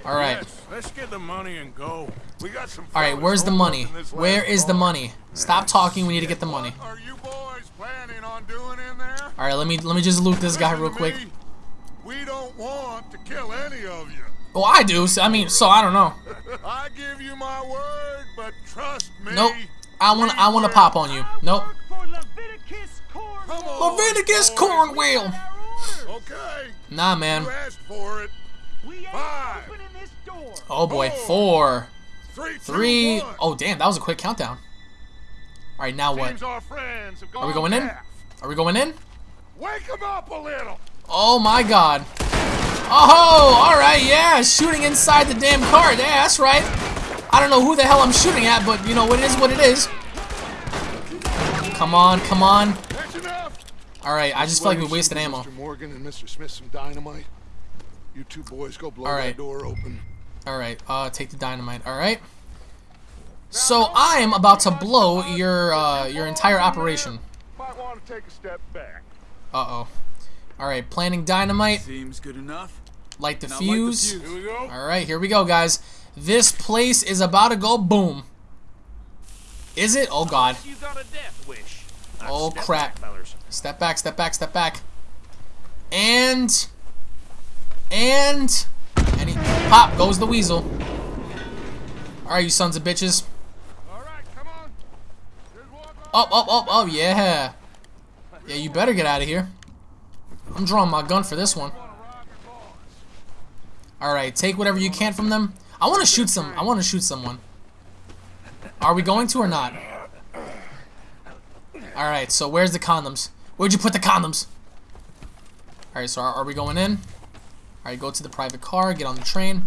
All right. Yes, let's get the money and go. We got some All right, where's the money? Where is the money? Stop talking, we need to get the money. What are you boys planning on doing in there? All right, let me let me just loot this guy real quick. me. We don't want to kill any of you. Oh, I do. So, I mean, so I don't know. I give you my word, but trust me. Nope. I want I want to pop on you. Nope. Come on, Leviticus boys. Cornwall. Okay. Nah, man. You asked for it. Five, Oh boy, four, three, two, three. one. Oh damn, that was a quick countdown. All right, now what? Our friends Are we gone going in? Are we going in? Wake them up a little. Oh my god. Oh, all right, yeah, shooting inside the damn car. Yeah, that's right. I don't know who the hell I'm shooting at, but you know, what it is what it is. Come on, come on. All right, I just feel like we wasted ammo. Mr. Morgan and Mr. Smith some dynamite. You two boys go blow All right. that door open. All right, uh, take the dynamite. All right. So I'm about to blow your uh, your entire operation. Might want to take a step back. Uh oh. All right, planting dynamite. Seems good enough. Light the Now light the fuse. fuse. Here we go. All right, here we go, guys. This place is about to go boom. Is it? Oh God. You got a death wish. Oh crap. Step back, step back, step back. And and pop goes the weasel. All right, you sons of bitches. Up, up, up, oh yeah. Yeah, you better get out of here. I'm drawing my gun for this one. All right, take whatever you can from them. I want to shoot some. I want to shoot someone. Are we going to or not? All right, so where's the condoms? Where'd you put the condoms? All right, so are, are we going in? All right, go to the private car, get on the train.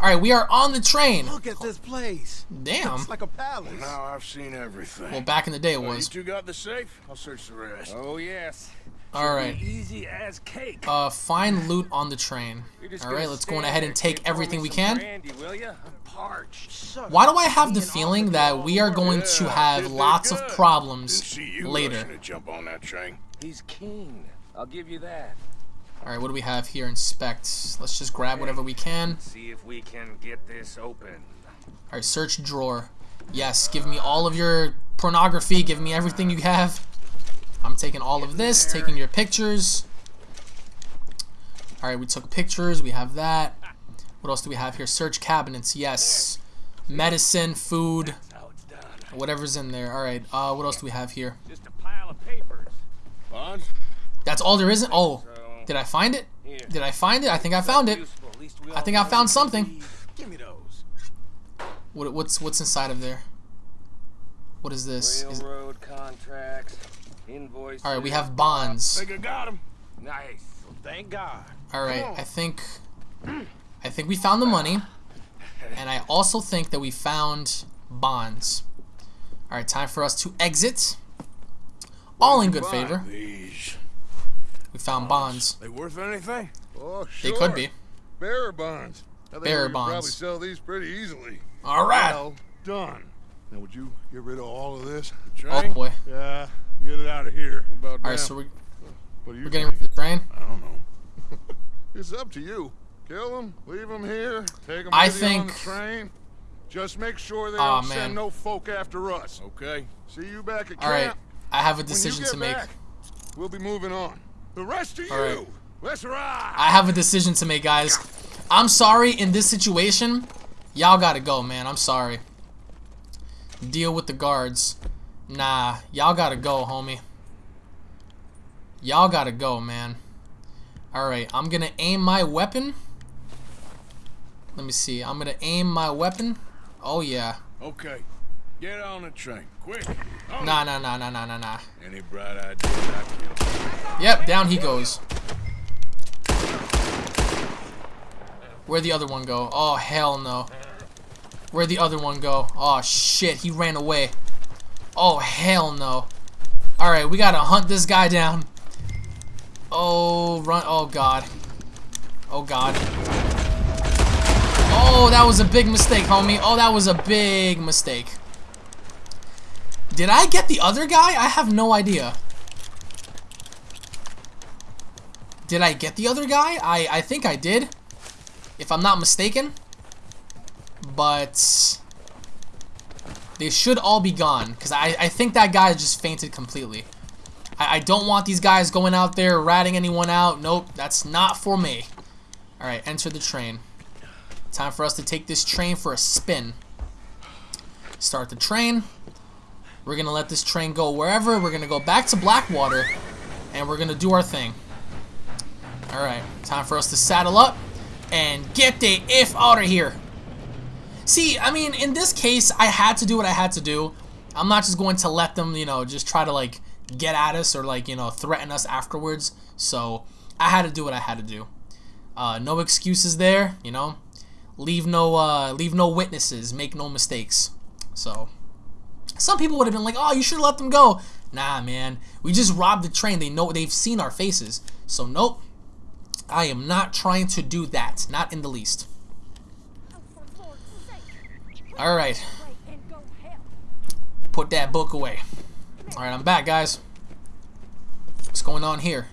All right, we are on the train. Look at this place. Damn. It's like a palace. Now I've seen everything. Well, back in the day it Well, you two got the safe? I'll search the rest. Oh, yes. All right. Easy as cake. Uh, find loot on the train. You're just All gonna right, let's go on ahead and take kid. Pour me everything we can. Brandy, will ya? I'm parched. Why do I have the feeling that we are going to have lots of problems see you later? to jump on that train. He's keen. I'll give you that. All right, what do we have here? Inspect. Let's just grab whatever we can. See if we can get this open. All right, search drawer. Yes, give me all of your pornography. Give me everything you have. I'm taking all of this, taking your pictures. All right, we took pictures. We have that. What else do we have here? Search cabinets. Yes. Medicine, food, How it's done. whatever's in there. All right. Uh, what else do we have here? Just a pile of papers. Bonds? That's all there isn't. Oh, So, did I find it? here. Did I find it? I think I found it. Useful. At least we I think I found something. Give me those. What, what's what's inside of there? What is this? Is, contracts, invoices. all right, we have bonds. Think I got him. Nice. Well, thank God. All right, I think I think we found the money. And I also think that we found bonds. Alright, time for us to exit. All in good favor. These. We found bonds. They worth anything? Oh, sure. They could be. Bearer bonds. I think Bearer we could probably sell these pretty easily. All right. Well done. Now, would you get rid of all of this? Oh boy. Yeah, get it out of here. About Alright, so we, what do you we're getting think? rid of the train. I don't know. it's up to you. Kill them, leave them here, take them I with you on the think- train. Just make sure they Aw, don't man. send no folk after us. Okay. See you back at Alright, camp. I have a decision get to make. back, we'll be moving on. The rest of you, All right. let's ride. I have a decision to make, guys. I'm sorry in this situation. Y'all gotta go, man. I'm sorry. Deal with the guards. Nah, y'all gotta go, homie. Y'all gotta go, man. Alright, I'm gonna aim my weapon. Let me see. I'm gonna aim my weapon. Oh, yeah. Okay. Get on the train. Quick. Oh, Nah, nah, nah, nah, nah, nah, nah. Any bright ideas I kill? Yep, down he goes. Where'd the other one go? Oh, hell no. Where'd the other one go? Oh, shit, he ran away. Oh, hell no. Alright, we gotta hunt this guy down. Oh, run. Oh, God. Oh, God. Oh, that was a big mistake, homie. Oh, that was a big mistake. Did I get the other guy? I have no idea. Did I get the other guy? I, I think I did. If I'm not mistaken. But... They should all be gone. Because I, I think that guy just fainted completely. I, I don't want these guys going out there ratting anyone out. Nope, that's not for me. Alright, enter the train. Time for us to take this train for a spin. Start the train. We're going to let this train go wherever. We're going to go back to Blackwater. And we're going to do our thing. Alright, time for us to saddle up and get the if out of here. See, I mean, in this case, I had to do what I had to do. I'm not just going to let them, you know, just try to, like, get at us or, like, you know, threaten us afterwards. So, I had to do what I had to do. Uh, no excuses there, you know. Leave no, uh, leave no witnesses. Make no mistakes. So, some people would have been like, oh, you should have let them go. Nah, man. We just robbed the train. They know, they've seen our faces. So, nope. I am not trying to do that. Not in the least. Alright. Put that book away. Alright, I'm back, guys. What's going on here?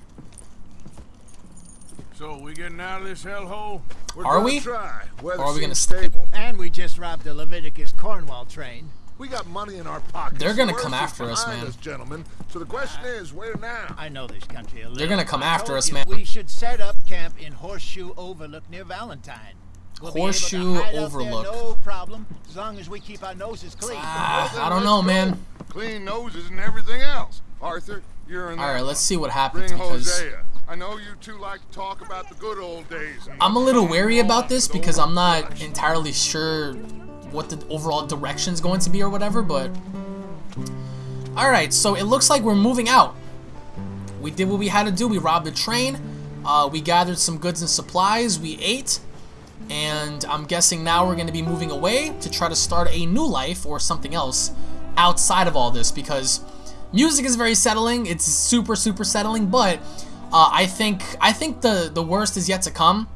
So, we getting out of this hellhole? We're Are gonna we? Try. Or are we gonna stable. And we just robbed the Leviticus Cornwall train. We got money in our pockets. They're gonna The come after us, man. Us, gentlemen. So the question is, where now? I know this country a little. They're gonna come I after us, you man. We should set up camp in Horseshoe Overlook near Valentine. We'll be able to Horseshoe hide out there, Overlook. no problem, as long as we keep our noses clean. Ah, Then I don't know, go. man. Clean noses and everything else. Arthur, you're in. Alright, that let's see what happens Bring because Hosea. I know you two like to talk about the good old days. I'm a little wary about this because I'm not entirely sure what the overall direction is going to be or whatever, but Alright, so it looks like we're moving out. We did what we had to do. We robbed a train. Uh, we gathered some goods and supplies. We ate. And I'm guessing now we're going to be moving away to try to start a new life or something else outside of all this because music is very settling. It's super, super settling, but uh, I think I think the, the worst is yet to come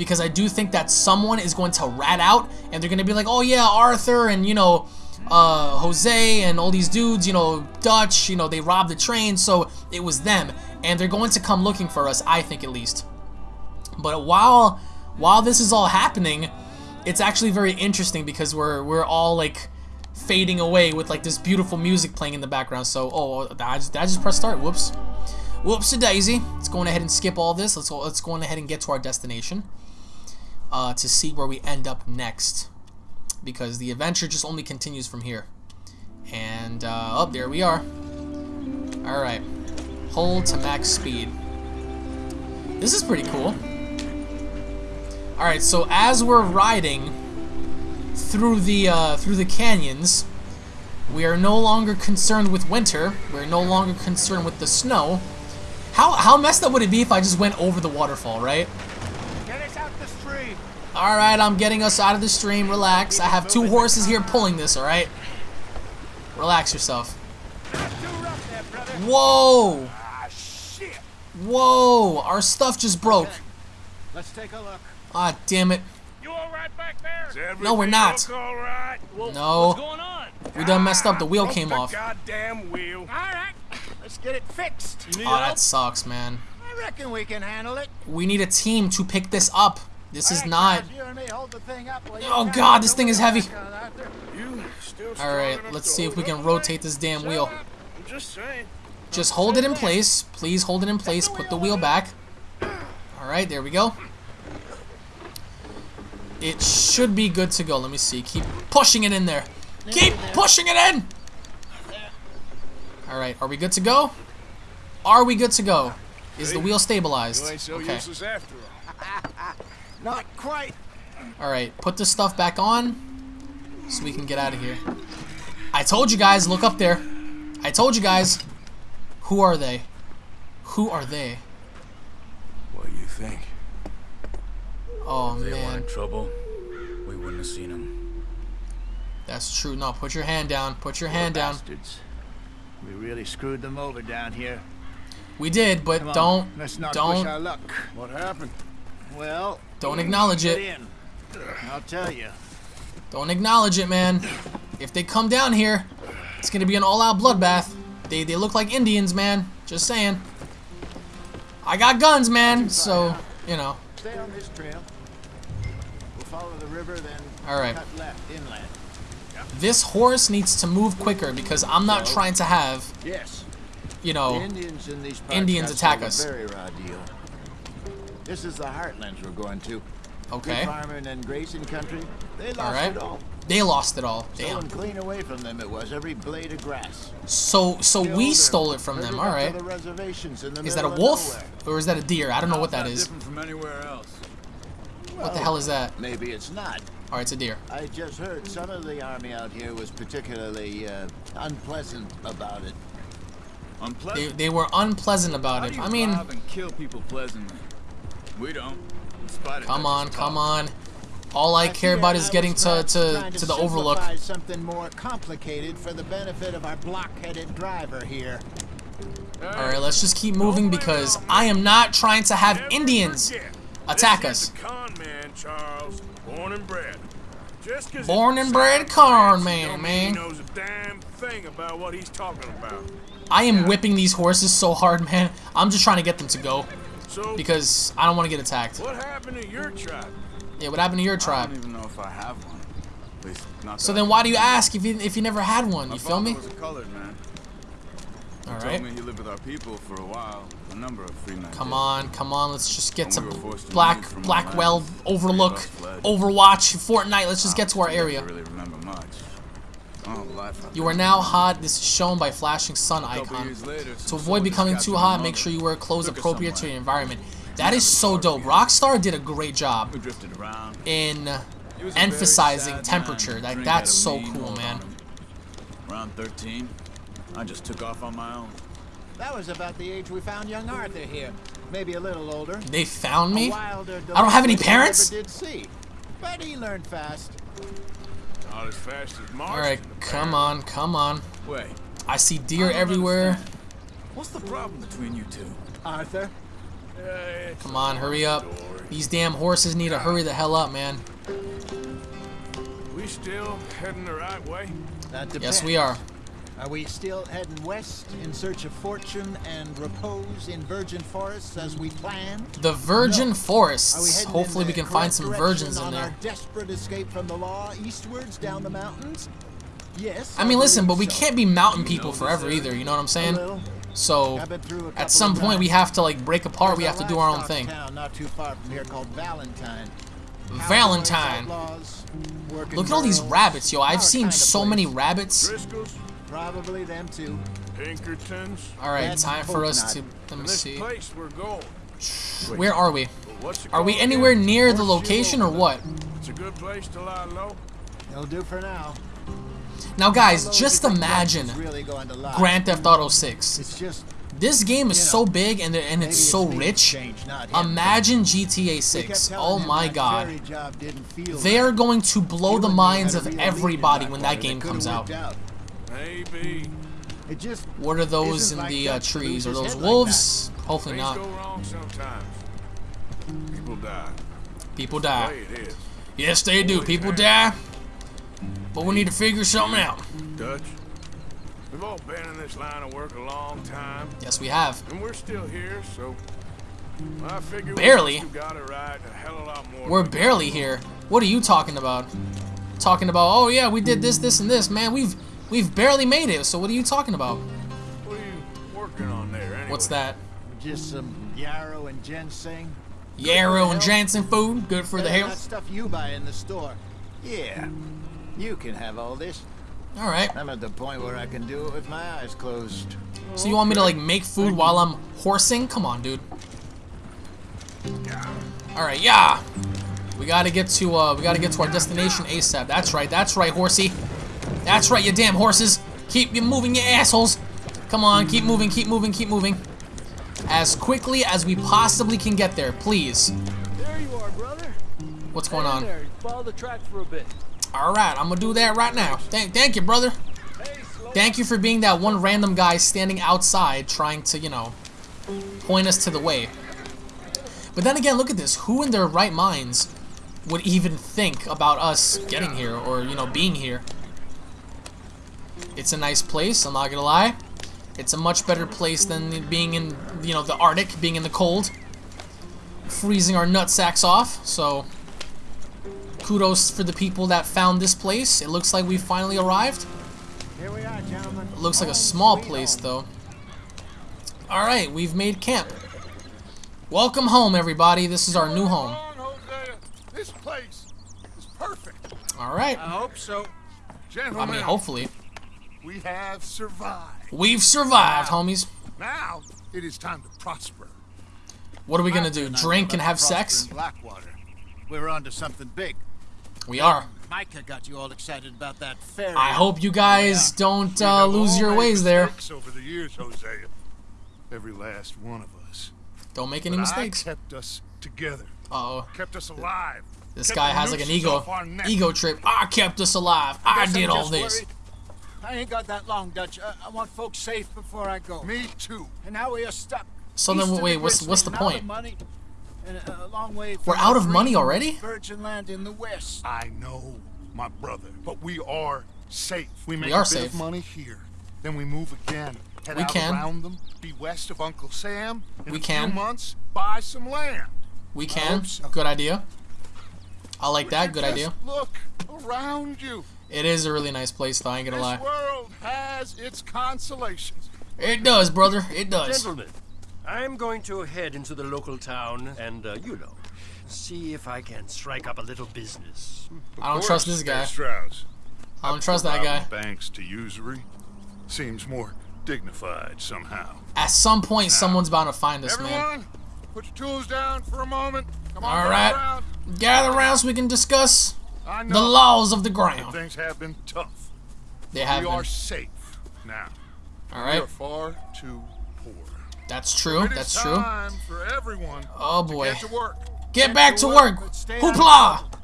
because I do think that someone is going to rat out and they're going to be like, oh yeah, Arthur and, you know, uh, Jose and all these dudes, you know, Dutch, you know, they robbed the train, so it was them. And they're going to come looking for us, I think at least. But while while this is all happening, it's actually very interesting because we're we're all like fading away with like this beautiful music playing in the background. So, oh, I just, I just press start? Whoops. Whoops a daisy. Let's go ahead and skip all this. Let's go, let's go ahead and get to our destination uh, to see where we end up next because the adventure just only continues from here. And uh, oh, there we are. All right, hold to max speed. This is pretty cool. All right, so as we're riding through the uh, through the canyons, we are no longer concerned with winter. We're no longer concerned with the snow. How how messed up would it be if I just went over the waterfall, right? Get us out the street. Alright, I'm getting us out of the stream. Relax. I have two horses here pulling this, alright? Relax yourself. Whoa! Whoa! Our stuff just broke. Let's take a look. Ah, damn it. You all right back there? No, we're not. Look all right? No. What's going? We done messed up. The wheel Broke came the off. Goddamn wheel. All right, let's get it fixed. You need Oh, help? that sucks, man. I reckon we can handle it. We need a team to pick this up. This is not... guys, you and me hold the thing up while you Oh god, this thing is heavy. work on Arthur. You still strong Alright, let's see if we can rotate this damn wheel. Just hold it in place. Please hold it in place. Put the wheel back. Alright, there we go. It should be good to go. Let me see. Keep pushing it in there. Keep pushing it in! Alright, are we good to go? Are we good to go? Is the wheel stabilized? You ain't so Okay. useless after all. Not quite. Alright, put this stuff back on so we can get out of here. I told you guys, look up there. I told you guys. Who are they? Who are they? What do you think? Oh If they man, wanted trouble, we wouldn't have seen them. that's true. No, put your hand down. Put your hand down. Bastards. We really screwed them over down here. We did, but on, don't let's not push don't our luck. What happened? Well, don't acknowledge it. I'll tell you. Don't acknowledge it, man. If they come down here, it's gonna be an all-out bloodbath. They they look like Indians, man. Just saying. I got guns, man. So you know. Stay on this trail. We'll follow the river, then All right. cut left inland. This horse needs to move quicker because I'm not trying to have Yes. you The know Indians in these Indians attack us. Very raw deal. This is the heartlands we're going to. Okay. Good farming and grazing country. They lost All right. it all. They lost it all. Damn. Stolen clean away from them it was, every blade of grass. So so Killed we stole it from them. up All to right. the reservations in the Is that a wolf or is that a deer? I don't know what How's that is. different from anywhere else. What the hell is that? Maybe it's not. All right, it's a deer. I just heard some of the army out here was particularly uh, unpleasant about it. They, Unpleasant. they were unpleasant about How it. do you I mean, rob and kill people pleasantly? We don't. In come on, come on. All I care about is getting was to to to the overlook. something more complicated for the benefit of our block-headed driver here. All right, let's just keep moving because I am not trying to have Indians attack this us. con man, Charles. Born and bred. Just 'cause Born and bred con man, man. Knows a damn thing about what he's talking about. I am whipping these horses so hard, man. I'm just trying to get them to go So, because I don't want to get attacked. what happened to your tribe? Yeah, what happened to your tribe? I don't even know if I have one. At least not So then why do you ask if you if you never had one? My You feel me? was a colored man. He All told me he lived with our people for a while. A number of free men. Come on, come on. Let's just get to we to Black leave Blackwell, Overlook, three of us fled. Overwatch, Fortnite. Let's just get to our Honestly, I area. don't really remember much. Oh, life You are now hot. This is shown by flashing sun icon. later, To avoid becoming too hot, mother. make sure you wear clothes Took appropriate to somewhere. your environment. That is so dope. Rockstar did a great job We drifted around. in He was a very emphasizing temperature. man. Like that's so cool, man. on. Around 13, I just took off on my own. That was about the age we found young Arthur here. Maybe a little older. They found me. I don't have any parents? Did see. But he learned fast. Not as fast as Marsh. All right, come on, come on. Wait, I see deer don't everywhere. understand. What's the problem between you two? Arthur, Come on, hurry up. These damn horses need to hurry the hell up, man. We still heading the right way? that. Yes, we are. Are we still heading west in search of fortune and repose in virgin forests as we planned? The Virgin Are we Forests. heading Hopefully we can find some direction virgins in on there. our desperate escape from the law eastwards down the mountains? Yes. I mean, listen, but we so. can't be mountain people forever either. You know what I'm saying? So I've been through a couple at some point we have to like break apart. We have to do our own thing. Town not too far from here called Valentine. Valentine. Cowboys, outlaws, working Look at all these rabbits, yo. I've seen so many rabbits. Driscoll's, Probably them too. Pinkertons. All right, Bad time for us to. Let me this see. place we're going. Where are we? Are we anywhere again? near the location or what? It's a good place to lie low. They'll do for now. Now, guys, just if you think imagine really going to lie, Grand Theft Auto 6. It's just This game is You know, so big and and it's so me rich. changed. Imagine GTA 6. Oh my god. ferry job didn't feel They right. are going to blow the minds of a real lead in everybody when that game comes out. out. Maybe. It just What are those in like the uh, trees? Are those head like wolves? Hopefully Things not. go wrong sometimes. People die. People die. the way it is. Yes, they do. People die. But we need to figure something out. Dutch, we've all been in this line of work a long time, Yes, we have. and we're still here, so I figure Barely. we must have got it right a hell of a lot more. We're barely here. What are you talking about? Talking about, oh yeah, we did this, this, and this. Man, we've we've barely made it. So what are you talking about? What are you working on there, anyway? What's that? just some yarrow and ginseng. Yarrow and ginseng food, good for the Better than That health. stuff you buy in the store. Yeah, you can have all this. All right. I'm at the point where I can do it with my eyes closed. So you want me to like make food while I'm horsing? Come on, dude. All right, yeah. We gotta get to uh, we gotta get to our destination ASAP. That's right, that's right, horsey. That's right, you damn horses. Keep you moving, you assholes. Come on, keep moving, keep moving, keep moving. As quickly as we possibly can get there, please. There you are, brother. What's going on? There. Follow the track for a bit. All right, I'm gonna do that right now. Thank, thank you, brother. Thank you for being that one random guy standing outside trying to, you know, point us to the way. But then again, look at this. Who in their right minds would even think about us getting here or, you know, being here? It's a nice place, I'm not gonna lie. It's a much better place than being in, you know, the Arctic, being in the cold. Freezing our nutsacks off, so kudos for the people that found this place. It looks like we finally arrived. Here we are, gentlemen. It looks like a small place, though. Alright, we've made camp. Welcome home, everybody. This is our new home. Come on, Hosea. This place is perfect. Alright. I hope so. Gentlemen. I mean, hopefully. We have survived. We've survived, homies. Now it is time to prosper. What are we gonna do? Drink and have sex? Blackwater. We're on to something big. We are. Micah got you all excited about that ferry. I hope you guys don't uh, lose all your ways there. Over the years, Hosea, every last one of us. Don't make any But mistakes. I kept us together, Uh oh. kept us alive. This kept guy has like an ego off our necks. ego trip. I kept us alive. I Guess I'm did all this. worried. I ain't got that long, Dutch. I, I want folks safe before I go. Me too. And now we are stuck. So East then, of wait, the what's what's the Grizzly and out of point? money, and a, a long way We're out of money already? Virgin land in the west. I know, my brother, but we are safe. We make are a bit safe. of money here, then we move again. Head We out can. around them, be west of Uncle Sam. In We a can. few months, buy some land. We can. hope so. Good idea. I like that. Good just idea. Look around you. It is a really nice place, though. I ain't gonna This lie. world has its consolations. It does, brother. It does. Gentlemen, I'm going to head into the local town and, uh, you know, see if I can strike up a little business. I don't trust this guy. Strauss. I don't trust that guy. Banks to usury seems more dignified somehow. At some point, someone's bound to find us, man. Everyone, put your tools down for a moment. Come on, All gather right. around. Gather around so we can discuss I know the laws of the that ground. things have been tough. They have. we have are safe now. All We right. are far too poor. That's true. It is That's true. time for everyone Oh to boy. get to work. Get back to work, work. but stay out of Hoopla!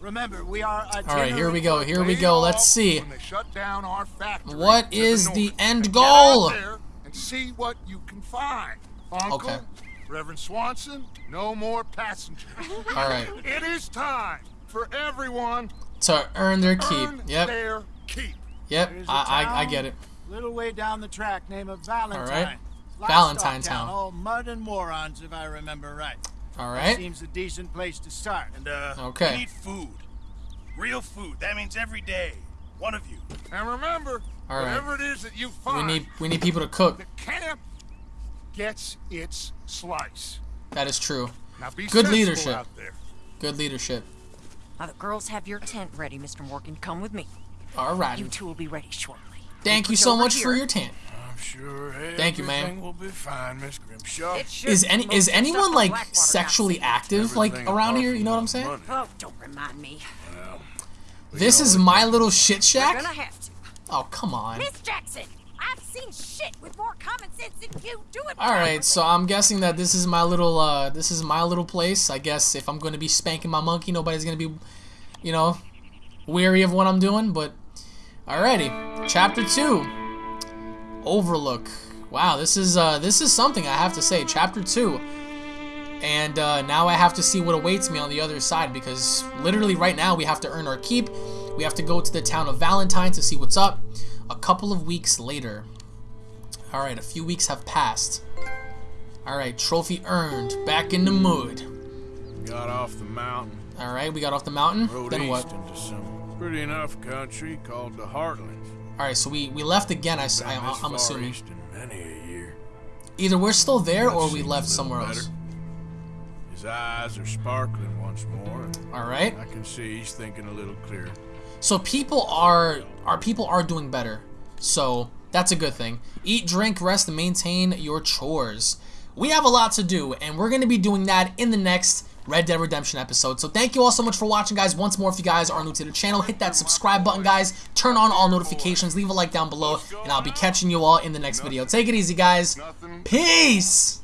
Remember, we are. All right, here we go. Here we go. Let's see. When they shut down our factory What to is the, the end And goal? Get out there and see what you can find. Uncle, Okay. Reverend Swanson, no more passengers. All right. It is time for everyone To earn their keep. earn Yep. their keep. Yep. I, a I, I I town get it. Little way down the track, name of Valentine. right. Livestock Valentine town. Town. All mud and morons, if I remember right. All right. That. Seems a decent place to start. And, uh, Okay. we need food. Real food. That means every day. One of you. And remember, All right. whatever it is that you find, We need we need people to cook. the camp gets its slice. That is true. Now be Good sensible leadership. out there. Good leadership. Now the girls have your tent ready, Mr. Morgan. Come with me. All right. You two will be ready shortly. Thank you Put so over much for your tent. I'm sure Thank you, ma'am. everything will be fine, Miss Grimshaw. It should Is any is anyone like sexually seen. active like around here? You know what I'm saying? money. Oh, don't remind me. Well, This is my little shit shack. gonna have to. Oh come on. Miss Jackson, I I've seen shit with more common sense than you. Do it. All right, so I'm guessing that this is my little uh, this is my little place. I guess if I'm going to be spanking my monkey, nobody's going to be, you know, weary of what I'm doing. But alrighty, chapter two, Overlook. Wow, this is uh, this is something I have to say. Chapter two, and uh, now I have to see what awaits me on the other side because literally right now we have to earn our keep. We have to go to the town of Valentine to see what's up. A couple of weeks later. Alright, a few weeks have passed. Alright, trophy earned. Back in the mood. Got off the mountain. Alright, we got off the mountain. Rode then what? into some pretty enough country called the Heartlands. Alright, so we, we left again, I, I, am assuming. east in many a year. Either we're still there That or we left somewhere better. else. His eyes are sparkling once more. Alright. I can see he's thinking a little clearer. So people are our people are doing better. So that's a good thing. Eat, drink, rest, and maintain your chores. We have a lot to do, and we're gonna be doing that in the next Red Dead Redemption episode. So thank you all so much for watching, guys. Once more, if you guys are new to the channel, hit that subscribe button, guys. Turn on all notifications, leave a like down below, and I'll be catching you all in the next video. Take it easy, guys. Peace!